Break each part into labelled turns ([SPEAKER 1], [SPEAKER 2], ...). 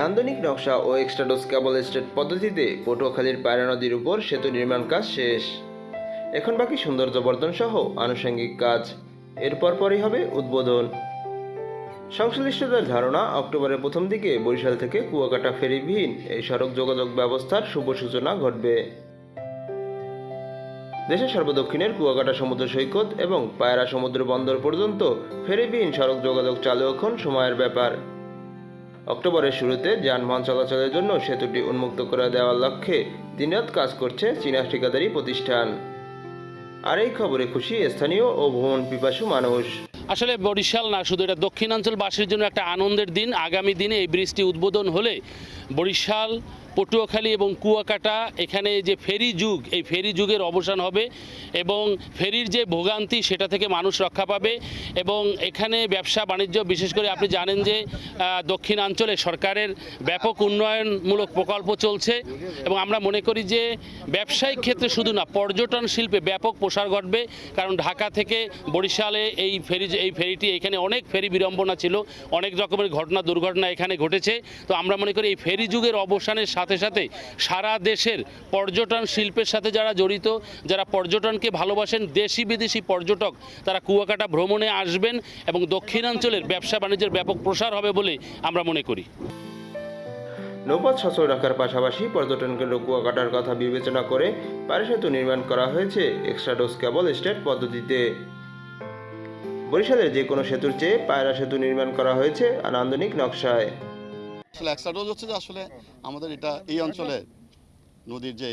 [SPEAKER 1] নান্দনিক নকশা ও এক্সট্রাডোস কেবল স্টেট পদ্ধতিতে পটুয়াখালীর পায়রা নদীর উপর সেতু নির্মাণ কাজ শেষ। এখন বাকি সৌন্দর্য বর্ধন সহ আনুষঙ্গিক কাজ। এরপর পরই হবে উদ্বোধন। সংশ্লিষ্টদের ধারণা, অক্টোবরের প্রথম দিকে বরিশাল থেকে কুয়াকাটা ফেরিবিহীন এই সড়ক যোগাযোগ ব্যবস্থার শুভ সূচনা ঘটবে। দেশের সর্বদক্ষিণের কুয়াকাটা সমুদ্র সৈকত এবং পায়রা সমুদ্র বন্দর পর্যন্ত ফেরিবিহীন সড়ক যোগাযোগ চালু এখন সময়ের ব্যাপার। অক্টোবরের শুরুতে যানবাহন চলাচলের জন্য সেতুটি উন্মুক্ত করে দেওয়ার লক্ষ্যে দিনরাত কাজ করছে চীনা ঠিকাদারি প্রতিষ্ঠান। আর এই খবরে খুশি স্থানীয় ও ভ্রমণ পিপাসু মানুষ।
[SPEAKER 2] আসলে বরিশাল না, শুধু এটা দক্ষিণাঞ্চলবাসীর জন্য একটা আনন্দের দিন। আগামী দিনে এই ব্রিজটি উদ্বোধন হলে বরিশাল, পটুয়াখালী এবং কুয়াকাটা, এখানে যে ফেরি যুগ, এই ফেরি যুগের অবসান হবে এবং ফেরির যে ভোগান্তি সেটা থেকে মানুষ রক্ষা পাবে এবং এখানে ব্যবসা বাণিজ্য, বিশেষ করে আপনি জানেন যে দক্ষিণাঞ্চলে সরকারের ব্যাপক উন্নয়নমূলক প্রকল্প চলছে এবং আমরা মনে করি যে ব্যবসায়িক ক্ষেত্রে শুধু না, পর্যটন শিল্পে ব্যাপক প্রসার ঘটবে। কারণ ঢাকা থেকে বরিশালে এই ফেরি, এই ফেরিটি, এখানে অনেক ফেরি বিড়ম্বনা ছিল, অনেক রকমের ঘটনা, দুর্ঘটনা এখানে ঘটেছে। তো আমরা মনে করি এই ফেরি যুগের অবসানের সাথে সাথে সারা দেশের পর্যটন শিল্পের সাথে যারা জড়িত, যারা পর্যটনকে ভালোবাসেন, দেশি বিদেশি পর্যটক, তারা কুয়াকাটা ভ্রমণে আসবেন এবং দক্ষিণাঞ্চলের ব্যবসা বাণিজ্যের ব্যাপক প্রসার হবে বলে আমরা মনে করি।
[SPEAKER 1] নৌপথ সচল রাখার পাশাপাশি পর্যটন কেন্দ্র কুয়াকাটার কথা বিবেচনা করে পারে সেতু নির্মাণ করা হয়েছে এক্সট্রাডোস কেবল স্টেট পদ্ধতিতে। বরিশালের যে কোনো সেতুর চেয়ে পায়রা সেতু নির্মাণ করা হয়েছে নান্দনিক নকশায়।
[SPEAKER 3] আসলে একটা ডোজ হচ্ছে যে আসলে আমাদের এটা এই অঞ্চলে নদীর যে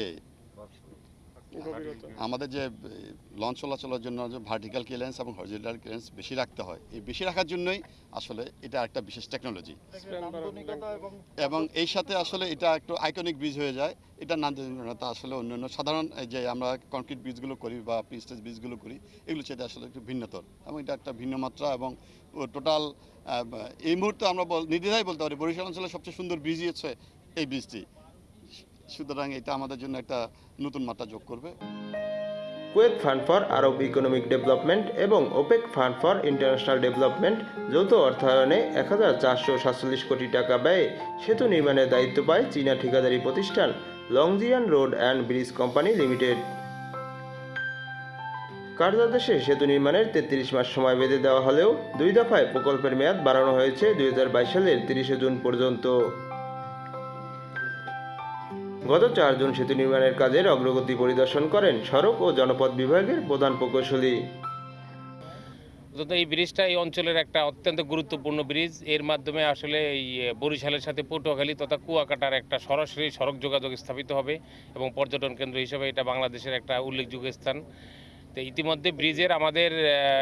[SPEAKER 3] আমাদের যে লঞ্চ চলাচলের জন্য যে ভার্টিক্যাল ক্লিয়ারেন্স এবং হরিজেন্টাল ক্লিয়ারেন্স বেশি রাখতে হয় এই বেশি রাখার জন্যই আসলে এটা একটা বিশেষ টেকনোলজি এবং এই সাথে আসলে এটা একটু আইকনিক ব্রিজ হয়ে যায়। এটা নান্দনিকতা আসলে অন্যান্য সাধারণ যে আমরা কংক্রিট ব্রিজগুলো করি বা পিস্টেজ ব্রিজগুলো করি এগুলো সেটা আসলে একটু ভিন্নতর। এবং এটা একটা ভিন্ন মাত্রা এবং টোটাল এই মুহূর্তে আমরা বল নির্দ্বিধায় বলতে পারি বরিশাল অঞ্চলের সবচেয়ে সুন্দর ব্রিজই হচ্ছে এই ব্রিজটি সুতরাং এটা আমাদের জন্য একটা নতুন মাত্রা যোগ করবে।
[SPEAKER 1] Kuwait fund for Arab economic development এবং OPEC fund for international development যৌথ অর্থায়নে এক হাজার চারশো সাতচল্লিশ কোটি টাকা ব্যয়ে সেতু নির্মাণের দায়িত্ব পায় চীনা ঠিকাদারি প্রতিষ্ঠান Longjian road and bridge company limited কার্যাদেশে সেতু নির্মাণের তেত্রিশ মাস সময় বেঁধে দেওয়া হলেও দুই দফায় প্রকল্পের মেয়াদ বাড়ানো হয়েছে দুই হাজার বাইশ সালের তিরিশে জুন পর্যন্ত। গত চার জুন সেতু নির্মাণের কাজের অগ্রগতি পরিদর্শন করেন সড়ক ও জনপথ বিভাগের প্রধান প্রকৌশলী।
[SPEAKER 4] এই ব্রিজটা এই অঞ্চলের একটা অত্যন্ত গুরুত্বপূর্ণ ব্রিজ। এর মাধ্যমে আসলে এই বরিশালের সাথে পটুয়াখালী তথা কুয়াকাটার একটা সরাসরি সড়ক যোগাযোগ স্থাপিত হবে এবং পর্যটন কেন্দ্র হিসেবে এটা বাংলাদেশের একটা উল্লেখযোগ্য স্থান। ইতিমধ্যে ব্রিজের আমাদের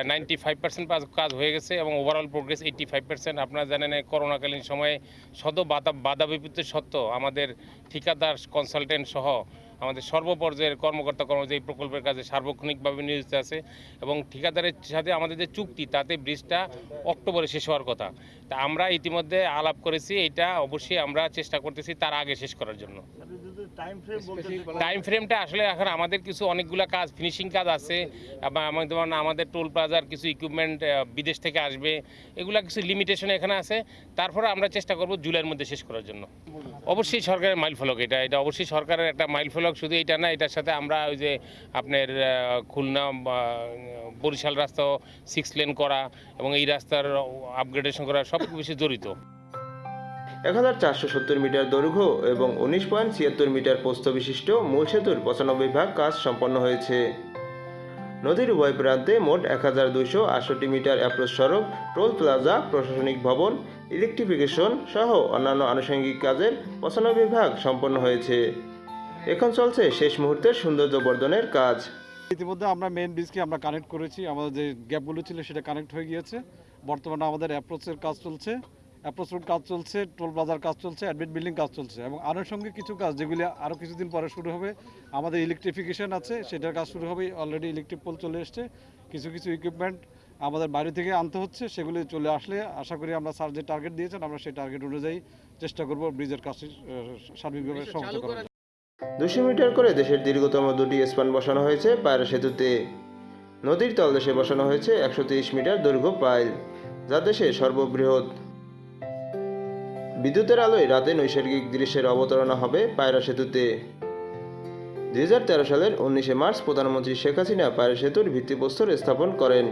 [SPEAKER 4] নাইনটি ফাইভ পার্সেন্ট কাজ হয়ে গেছে এবং overall progress eighty five percent আপনারা জানেন করোনাকালীন সময়ে শত বাধা বাধা বিপত্তির সত্ত্বেও আমাদের ঠিকাদার কনসালটেন্ট সহ আমাদের সর্বপর্যায়ের কর্মকর্তা কর্মচারী প্রকল্পের কাজে সার্বক্ষণিকভাবে নিয়োজিত আছে এবং ঠিকাদারের সাথে আমাদের যে চুক্তি, তাতে ব্রিজটা অক্টোবরে শেষ হওয়ার কথা। তা আমরা ইতিমধ্যে আলাপ করেছি, এটা অবশ্যই আমরা চেষ্টা করতেছি তার আগে শেষ করার জন্য। টাইম ফ্রেমটা আসলে এখন আমাদের কিছু অনেকগুলো কাজ ফিনিশিং কাজ আছে। যেমন আমাদের টোল প্লাজার কিছু ইকুইপমেন্ট বিদেশ থেকে আসবে। এগুলা কিছু লিমিটেশন এখানে আছে। তারপরে আমরা চেষ্টা করব জুলাইয়ের মধ্যে শেষ করার জন্য। অবশ্যই সরকারের মাইল ফলক এটা। এটা অবশ্যই সরকারের একটা মাইল ফলক শুধু এটা না এটার সাথে আমরা ওই যে আপনার খুলনা বা, বরিশাল রাস্তা সিক্স লেন করা এবং এই রাস্তার আপগ্রেডেশন করা সব কিছু জড়িত।
[SPEAKER 1] এক হাজার চারশো সত্তর মিটার দৈর্ঘ্য এবং উনিশ পয়েন্ট ছিয়াত্তর মিটার প্রস্থ বিশিষ্ট মূল সেতুর পঁচানব্বই ভাগ কাজ সম্পন্ন হয়েছে। নদীর উভয় প্রান্তে মোট এক হাজার আটষট্টি মিটার অ্যাপ্রোচ সড়ক, টোল প্লাজা, প্রশাসনিক ভবন, ইলেকট্রিফিকেশন সহ অন্যান্য আনুষঙ্গিক কাজের পঁচানব্বই ভাগ সম্পন্ন হয়েছে। এখন চলছে শেষ মুহূর্তের সৌন্দর্য বর্ধনের কাজ।
[SPEAKER 5] ইতিমধ্যে আমরা মেন ব্রিজকে আমরা কানেক্ট করেছি। আমাদের যে গ্যাপগুলো ছিল সেটা কানেক্ট হয়ে গিয়েছে। বর্তমানে আমাদের অ্যাপ্রোচের কাজ চলছে। অ্যাপ্রোচ রোড কাজ চলছে টোল প্লাজার কাজ চলছে অ্যাডমিট বিল্ডিং কাজ চলছে এবং আনুষঙ্গিক কিছু কাজ যেগুলি আরও কিছুদিন পরে শুরু হবে আমাদের ইলেকট্রিফিকেশন আছে সেটার কাজ শুরু হবে অলরেডি ইলেকট্রিক পোল চলে এসছে কিছু কিছু ইকুইপমেন্ট আমাদের বাইরে থেকে আনতে হচ্ছে সেগুলি চলে আসলে আশা করি আমরা স্যার যে টার্গেট দিয়েছেন আমরা সেই টার্গেট অনুযায়ী চেষ্টা করব ব্রিজের কাজটি সার্বিকভাবে সমাপ্ত করার জন্য।
[SPEAKER 1] দুশো মিটার করে দেশের দীর্ঘতম দুটি স্পান বসানো হয়েছে পায়রা সেতুতে নদীর তলদেশে বসানো হয়েছে একশো তিরিশ মিটার দৈর্ঘ্য পাইল যা দেশে সর্ববৃহৎ বিদ্যুতের আলোয় রাতে নৈসর্গিক দৃশ্যের অবতারণা হবে পায়রা সেতুতে। দু হাজার তেরো সালের উনিশে মার্চ প্রধানমন্ত্রী শেখ হাসিনা পায়রা সেতুর ভিত্তিপ্রস্তর স্থাপন করেন।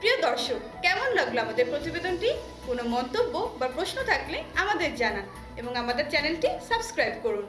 [SPEAKER 6] প্রিয় দর্শক, কেমন লাগল আমাদের প্রতিবেদনটি? কোনো মন্তব্য বা প্রশ্ন থাকলে আমাদের জানান এবং আমাদের চ্যানেলটি সাবস্ক্রাইব করুন।